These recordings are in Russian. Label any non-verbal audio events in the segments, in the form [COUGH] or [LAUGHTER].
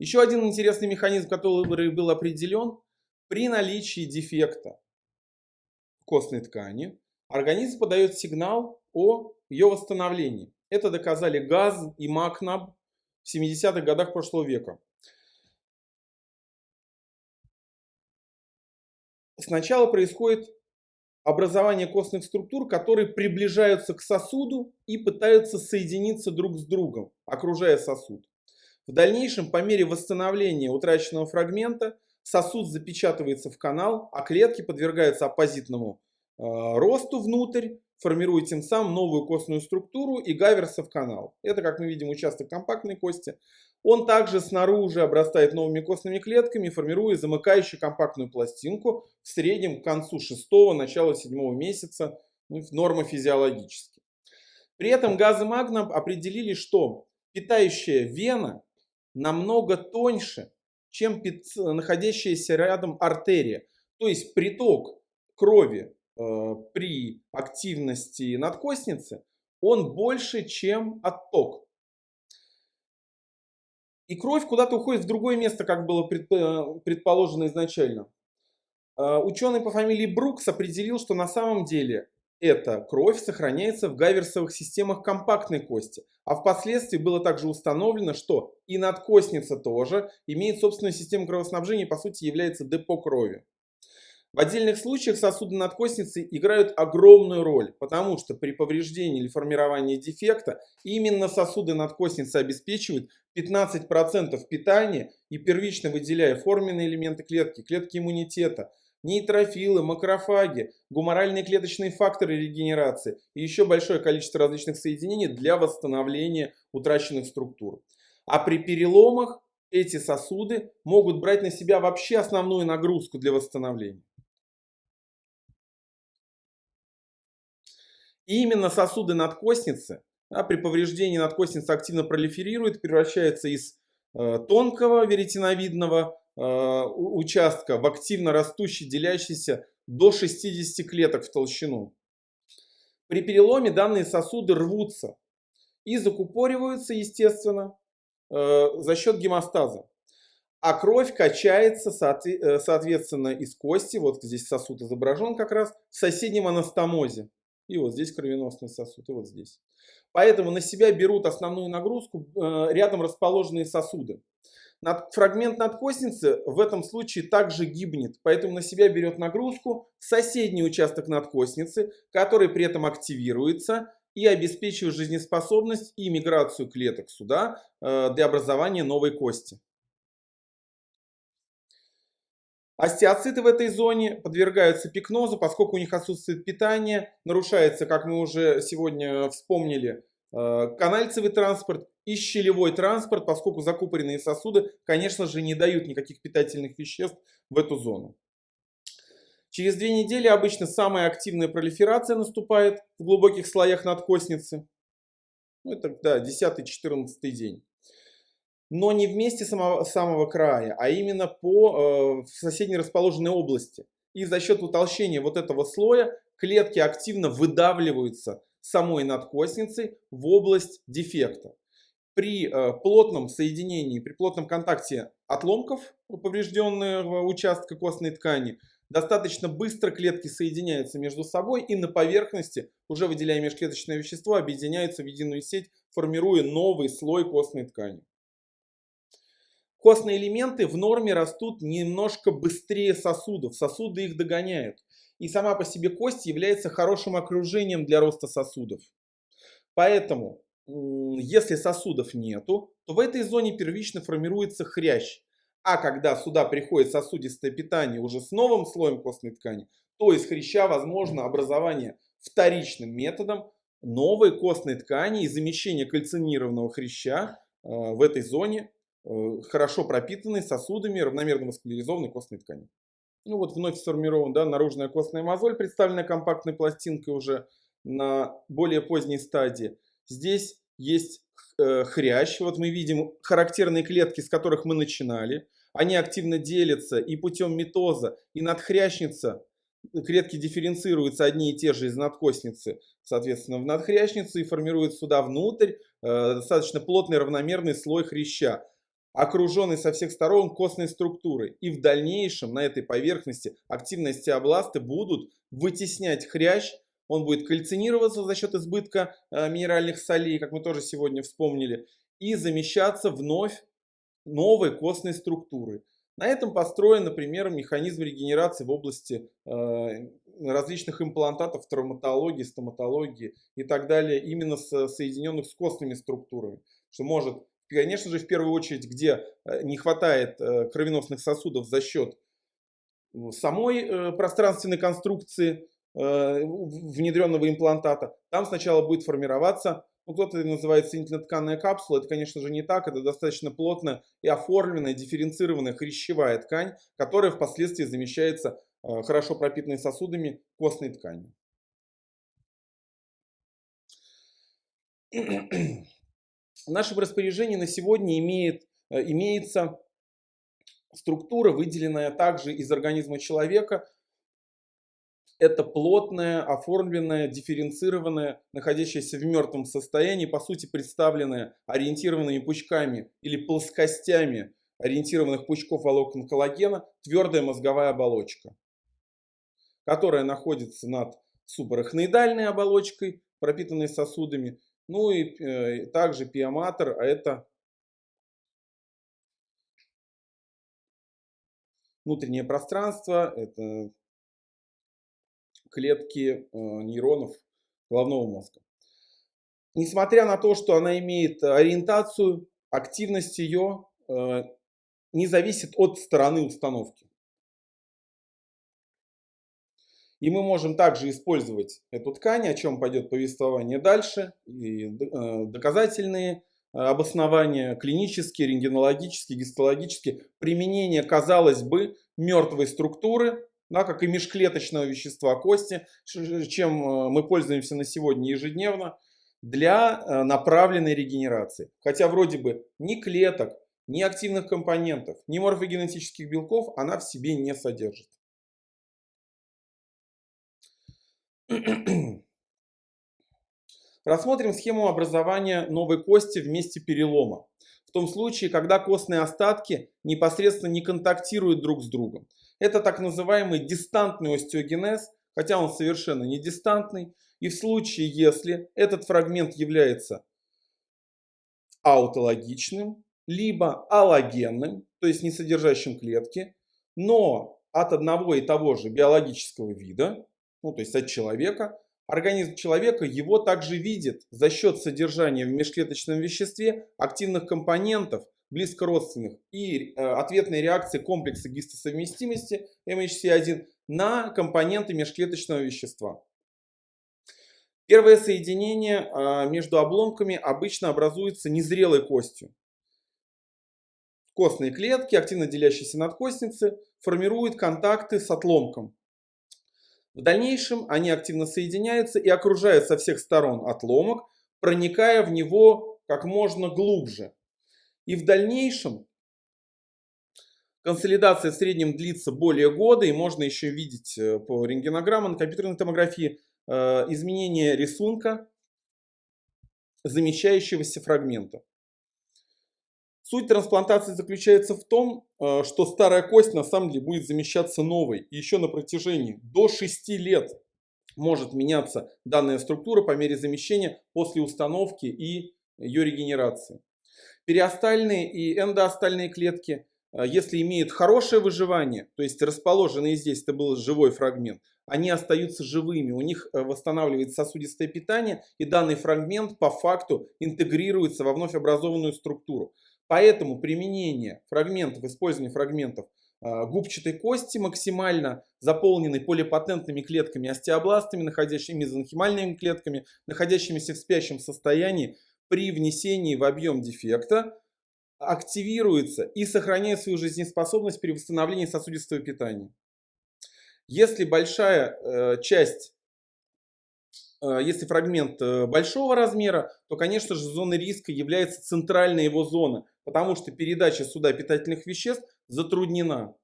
Еще один интересный механизм, который был определен, при наличии дефекта костной ткани, организм подает сигнал о ее восстановлении. Это доказали Газ и Макнаб в 70-х годах прошлого века. Сначала происходит образование костных структур, которые приближаются к сосуду и пытаются соединиться друг с другом, окружая сосуд. В дальнейшем, по мере восстановления утраченного фрагмента, сосуд запечатывается в канал, а клетки подвергаются оппозитному э, росту внутрь, формируя тем самым новую костную структуру и гаверса в канал. Это, как мы видим, участок компактной кости. Он также снаружи обрастает новыми костными клетками, формируя замыкающую компактную пластинку в среднем к концу шестого, начала седьмого месяца, ну, нормофизиологически. При этом газы магном определили, что питающая вена намного тоньше, чем находящаяся рядом артерия. То есть приток крови э, при активности надкостницы, он больше, чем отток. И кровь куда-то уходит в другое место, как было э, предположено изначально. Э, ученый по фамилии Брукс определил, что на самом деле эта кровь сохраняется в гаверсовых системах компактной кости, а впоследствии было также установлено, что и надкостница тоже имеет собственную систему кровоснабжения и по сути является депо крови. В отдельных случаях сосуды надкостницы играют огромную роль, потому что при повреждении или формировании дефекта именно сосуды надкостницы обеспечивают 15% питания и первично выделяя форменные элементы клетки, клетки иммунитета, нейтрофилы, макрофаги, гуморальные клеточные факторы регенерации и еще большое количество различных соединений для восстановления утраченных структур. А при переломах эти сосуды могут брать на себя вообще основную нагрузку для восстановления. И именно сосуды надкостницы да, при повреждении надкостница активно пролиферирует, превращается из э, тонкого веретиновидного э, участка в активно растущий, делящийся до 60 клеток в толщину. При переломе данные сосуды рвутся и закупориваются, естественно, э, за счет гемостаза. А кровь качается, э, соответственно, из кости, вот здесь сосуд изображен как раз, в соседнем анастомозе. И вот здесь кровеносный сосуд, и вот здесь. Поэтому на себя берут основную нагрузку э, рядом расположенные сосуды. Фрагмент надкостницы в этом случае также гибнет, поэтому на себя берет нагрузку соседний участок надкостницы, который при этом активируется и обеспечивает жизнеспособность и миграцию клеток сюда э, для образования новой кости. Остеоциты в этой зоне подвергаются пикнозу, поскольку у них отсутствует питание, нарушается, как мы уже сегодня вспомнили, э, канальцевый транспорт и щелевой транспорт, поскольку закупоренные сосуды, конечно же, не дают никаких питательных веществ в эту зону. Через две недели обычно самая активная пролиферация наступает в глубоких слоях надкостницы. Ну, это да, 10-14 день но не вместе самого, самого края, а именно по э, соседней расположенной области. И за счет утолщения вот этого слоя клетки активно выдавливаются самой надкостницей в область дефекта. При э, плотном соединении, при плотном контакте отломков поврежденного участка костной ткани, достаточно быстро клетки соединяются между собой и на поверхности, уже выделяя межклеточное вещество, объединяются в единую сеть, формируя новый слой костной ткани. Костные элементы в норме растут немножко быстрее сосудов, сосуды их догоняют. И сама по себе кость является хорошим окружением для роста сосудов. Поэтому, если сосудов нету, то в этой зоне первично формируется хрящ. А когда сюда приходит сосудистое питание уже с новым слоем костной ткани, то из хряща возможно образование вторичным методом новой костной ткани и замещение кальцинированного хряща э, в этой зоне Э, хорошо пропитанный сосудами равномерно васкуляризованной костной ткани. Ну вот вновь сформирован да, наружная костная мозоль, представленная компактной пластинкой уже на более поздней стадии. Здесь есть э, хрящ. Вот мы видим характерные клетки, с которых мы начинали. Они активно делятся и путем митоза, и надхрящница. Клетки дифференцируются одни и те же из надкостницы, соответственно, в надхрящницу и формируют сюда внутрь э, достаточно плотный равномерный слой хряща. окруженный со всех сторон костной структурой. И в дальнейшем на этой поверхности активности областы будут вытеснять хрящ, он будет кальцинироваться за счет избытка э, минеральных солей, как мы тоже сегодня вспомнили, и замещаться вновь новой костной структурой. На этом построен, например, механизм регенерации в области э, различных имплантатов, травматологии, стоматологии и так далее, именно с, соединенных с костными структурами. Что может, конечно же, в первую очередь, где э, не хватает э, кровеносных сосудов за счет самой пространственной конструкции внедренного имплантата, там сначала будет формироваться ну, кто-то называет соединительно-тканная капсула. Это, конечно же, не так. Это достаточно плотная и оформленная, дифференцированная хрящевая ткань, которая впоследствии замещается э, хорошо пропитанной сосудами костной тканью. [CLEARS THROAT] В нашем распоряжении на сегодня имеет, э, имеется структура, выделенная также из организма человека, это плотное, оформленное, дифференцированное, находящееся в мертвом состоянии, по сути представленное ориентированными пучками или плоскостями ориентированных пучков волокон коллагена, твердая мозговая оболочка, которая находится над субарахноидальной оболочкой, пропитанной сосудами, ну и э, также пиоматор, а это внутреннее пространство, это клетки э, нейронов головного мозга. Несмотря на то, что она имеет ориентацию, активность ее э, не зависит от стороны установки. И мы можем также использовать эту ткань, о чем пойдет повествование дальше, и э, доказательные обоснования, клинические, рентгенологические, гистологические, применение, казалось бы, мертвой структуры да, как и межклеточного вещества кости, чем э, мы пользуемся на сегодня ежедневно, для э, направленной регенерации. Хотя вроде бы ни клеток, ни активных компонентов, ни морфогенетических белков она в себе не содержит. Рассмотрим схему образования новой кости в месте перелома. В том случае, когда костные остатки непосредственно не контактируют друг с другом. Это так называемый дистантный остеогенез, хотя он совершенно не дистантный. И в случае, если этот фрагмент является аутологичным, либо аллогенным, то есть не содержащим клетки, но от одного и того же биологического вида, ну то есть от человека, организм человека его также видит за счет содержания в межклеточном веществе активных компонентов, близкородственных и э, ответной реакции комплекса гистосовместимости MHC1 на компоненты межклеточного вещества. Первое соединение э, между обломками обычно образуется незрелой костью. Костные клетки, активно делящиеся надкостницы, формируют контакты с отломком. В дальнейшем они активно соединяются и окружают со всех сторон отломок, проникая в него как можно глубже. И в дальнейшем консолидация в среднем длится более года, и можно еще видеть э, по рентгенограммам, компьютерной томографии э, изменение рисунка замещающегося фрагмента. Суть трансплантации заключается в том, э, что старая кость на самом деле будет замещаться новой. И еще на протяжении до 6 лет может меняться данная структура по мере замещения после установки и ее регенерации. Периостальные и эндоостальные клетки, э, если имеют хорошее выживание, то есть расположенные здесь, это был живой фрагмент, они остаются живыми, у них э, восстанавливается сосудистое питание, и данный фрагмент по факту интегрируется во вновь образованную структуру. Поэтому применение фрагментов, использование фрагментов э, губчатой кости максимально заполненной полипатентными клетками остеобластами, находящими мезонхимальными клетками, находящимися в спящем состоянии, при внесении в объем дефекта активируется и сохраняет свою жизнеспособность при восстановлении сосудистого питания. Если большая э, часть, э, если фрагмент э, большого размера, то, конечно же, зоной риска является центральная его зона, потому что передача сюда питательных веществ затруднена.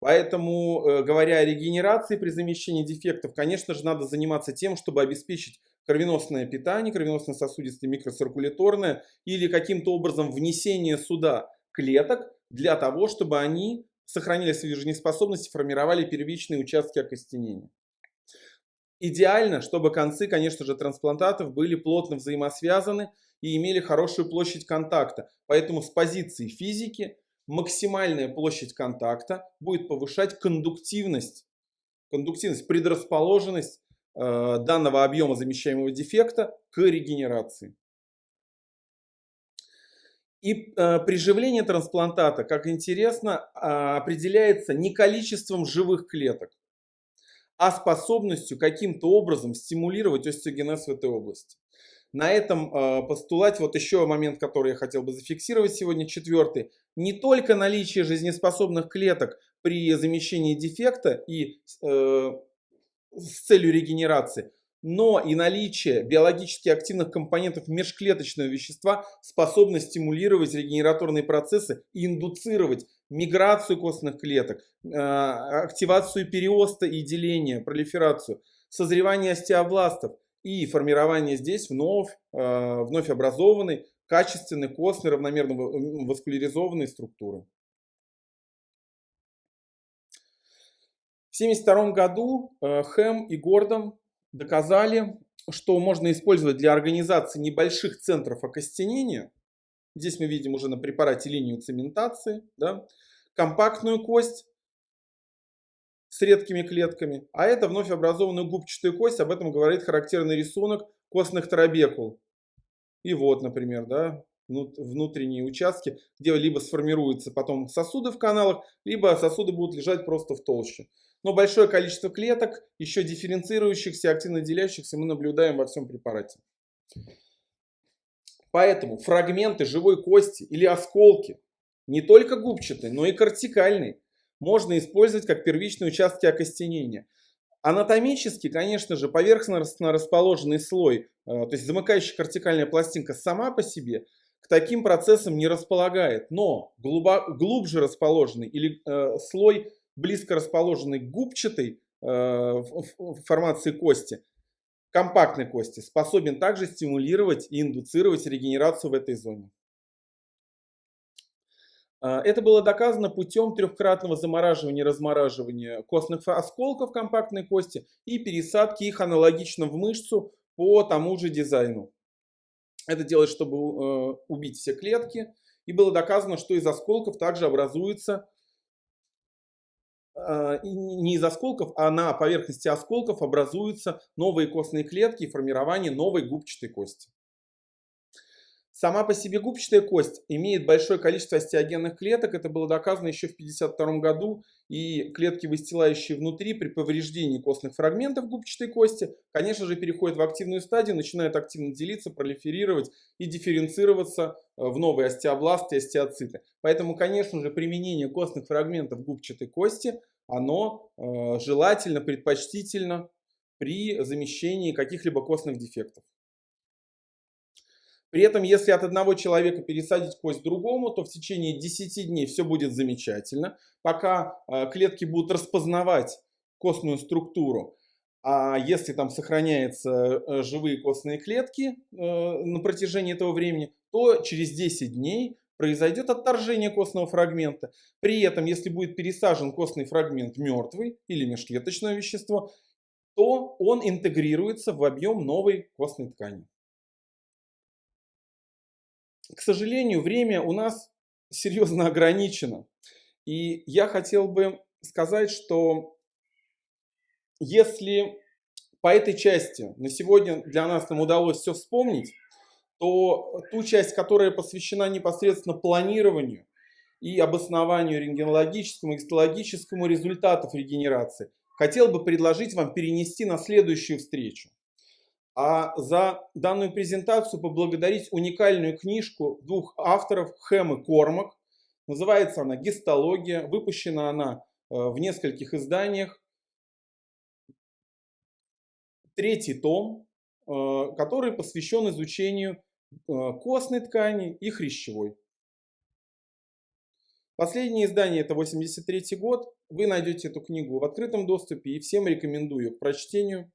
Поэтому, э, говоря о регенерации при замещении дефектов, конечно же, надо заниматься тем, чтобы обеспечить кровеносное питание, кровеносное сосудистое, микроциркуляторное или каким-то образом внесение сюда клеток для того, чтобы они сохранили свою жизнеспособность и формировали первичные участки окостенения. Идеально, чтобы концы, конечно же, трансплантатов были плотно взаимосвязаны и имели хорошую площадь контакта. Поэтому с позиции физики максимальная площадь контакта будет повышать кондуктивность, кондуктивность предрасположенность данного объема замещаемого дефекта к регенерации. И э, приживление трансплантата, как интересно, э, определяется не количеством живых клеток, а способностью каким-то образом стимулировать остеогенез в этой области. На этом э, постулате вот еще момент, который я хотел бы зафиксировать сегодня, четвертый. Не только наличие жизнеспособных клеток при замещении дефекта и э, с целью регенерации, но и наличие биологически активных компонентов межклеточного вещества способно стимулировать регенераторные процессы и индуцировать миграцию костных клеток, э, активацию периоста и деления, пролиферацию, созревание остеобластов – и формирование здесь вновь, э, вновь образованной, качественной, костной, равномерно васкуляризованной структуры. 1972 году э, Хэм и Гордон доказали, что можно использовать для организации небольших центров окостенения, здесь мы видим уже на препарате линию цементации, да, компактную кость с редкими клетками, а это вновь образованная губчатая кость, об этом говорит характерный рисунок костных трабекул. И вот, например, да, внутренние участки, где либо сформируются потом сосуды в каналах, либо сосуды будут лежать просто в толще. Но большое количество клеток, еще дифференцирующихся, активно делящихся, мы наблюдаем во всем препарате. Поэтому фрагменты живой кости или осколки, не только губчатые, но и кортикальные, можно использовать как первичные участки окостенения. Анатомически, конечно же, поверхностно расположенный слой, э, то есть замыкающая кортикальная пластинка сама по себе к таким процессам не располагает, но глубже расположенный или э, слой близко расположенный губчатой э, формации кости, компактной кости, способен также стимулировать и индуцировать регенерацию в этой зоне. А, это было доказано путем трехкратного замораживания и размораживания костных осколков компактной кости и пересадки их аналогично в мышцу по тому же дизайну. Это делать, чтобы э, убить все клетки. И было доказано, что из осколков также образуется, а, не из осколков, а на поверхности осколков образуются новые костные клетки и формирование новой губчатой кости. Сама по себе губчатая кость имеет большое количество остеогенных клеток. Это было доказано еще в 1952 году. И клетки, выстилающие внутри при повреждении костных фрагментов губчатой кости, конечно же, переходят в активную стадию, начинают активно делиться, пролиферировать и дифференцироваться э, в новые остеобласты и остеоциты. Поэтому, конечно же, применение костных фрагментов губчатой кости, оно э, желательно, предпочтительно при замещении каких-либо костных дефектов. При этом, если от одного человека пересадить кость другому, то в течение 10 дней все будет замечательно, пока э, клетки будут распознавать костную структуру. А если там сохраняются э, живые костные клетки э, на протяжении этого времени, то через 10 дней произойдет отторжение костного фрагмента. При этом, если будет пересажен костный фрагмент мертвый или межклеточное вещество, то он интегрируется в объем новой костной ткани к сожалению, время у нас [LAUGHS] серьезно ограничено. И я хотел бы сказать, что если по этой части на сегодня для нас нам удалось все вспомнить, то ту часть, которая посвящена непосредственно планированию и обоснованию рентгенологическому и гистологическому результатов регенерации, хотел бы предложить вам перенести на следующую встречу а за данную презентацию поблагодарить уникальную книжку двух авторов Хэм и Кормак. Называется она «Гистология». Выпущена она э, в нескольких изданиях. Третий том, э, который посвящен изучению э, костной ткани и хрящевой. Последнее издание это 83 год. Вы найдете эту книгу в открытом доступе и всем рекомендую к прочтению.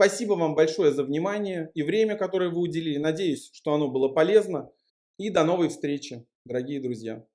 Спасибо вам большое за внимание и время, которое вы уделили. Надеюсь, что оно было полезно. И до новой встречи, дорогие друзья.